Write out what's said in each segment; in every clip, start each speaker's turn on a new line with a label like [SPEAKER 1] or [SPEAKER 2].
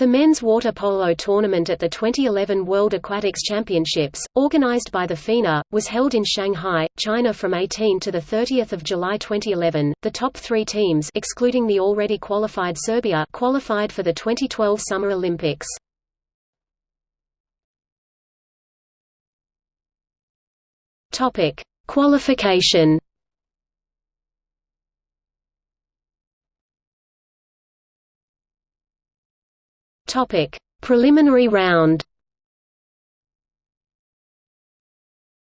[SPEAKER 1] The men's water polo tournament at the 2011 World Aquatics Championships, organized by the FINA, was held in Shanghai, China from 18 to 30 July 2011. The top three teams excluding the already qualified Serbia qualified for the 2012 Summer Olympics. Topic: Qualification Topic: Preliminary round.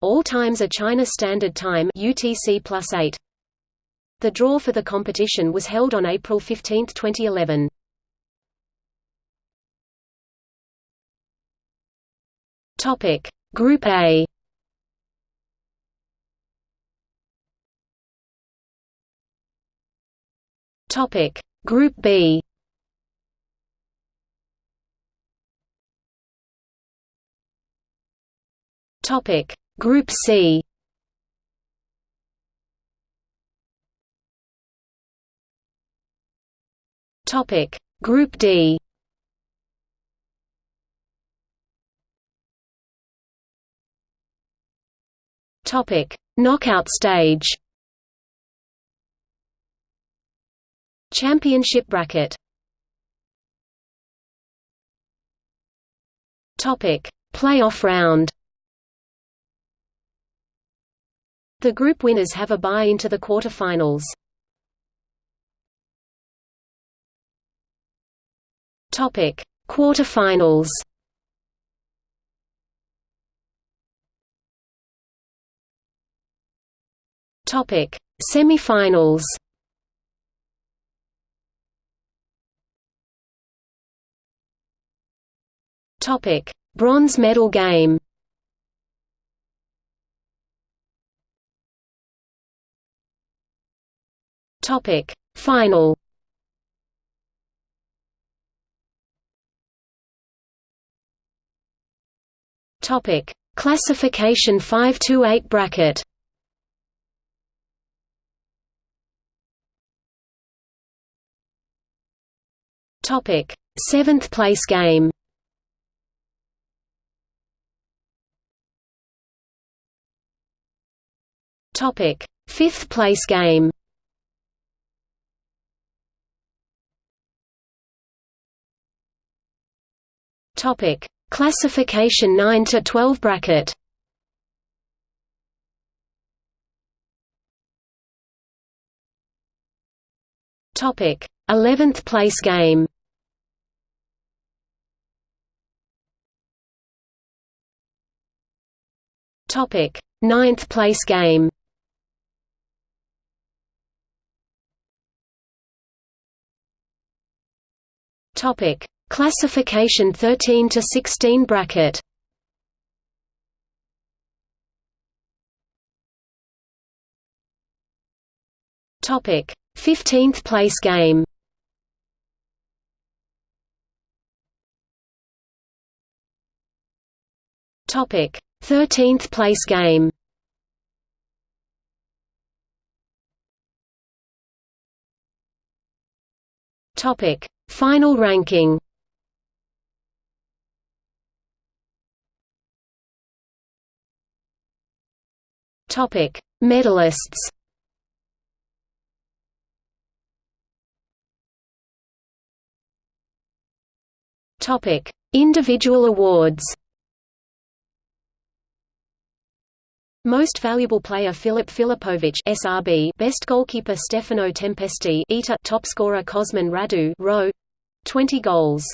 [SPEAKER 1] All times are China Standard Time (UTC +8). The draw for the competition was held on April 15, 2011. Topic: Group A. Topic: Group B. Topic. Group C. Topic. Group D. Topic. Knockout stage. Championship bracket. Topic. Playoff round The group winners have a bye into the quarterfinals. Topic: Quarterfinals. Topic: Semifinals. Topic: Bronze medal game. Topic. Final. Topic. Classification 528 bracket. Topic. 7th place game. Topic. 5th place game Topic: Classification 9 to 12 bracket. Topic: 11th place game. Topic: 9th place game. Topic: Classification 13 to 16 bracket. Topic: 15th place game. Topic: 13th place game. Topic: Final ranking. Topic: Medalists. Topic: Individual awards. Most valuable player Filip Filipovic SRB Best goalkeeper Stefano Tempesti ETA Top scorer Cosmin Radu Row 20 goals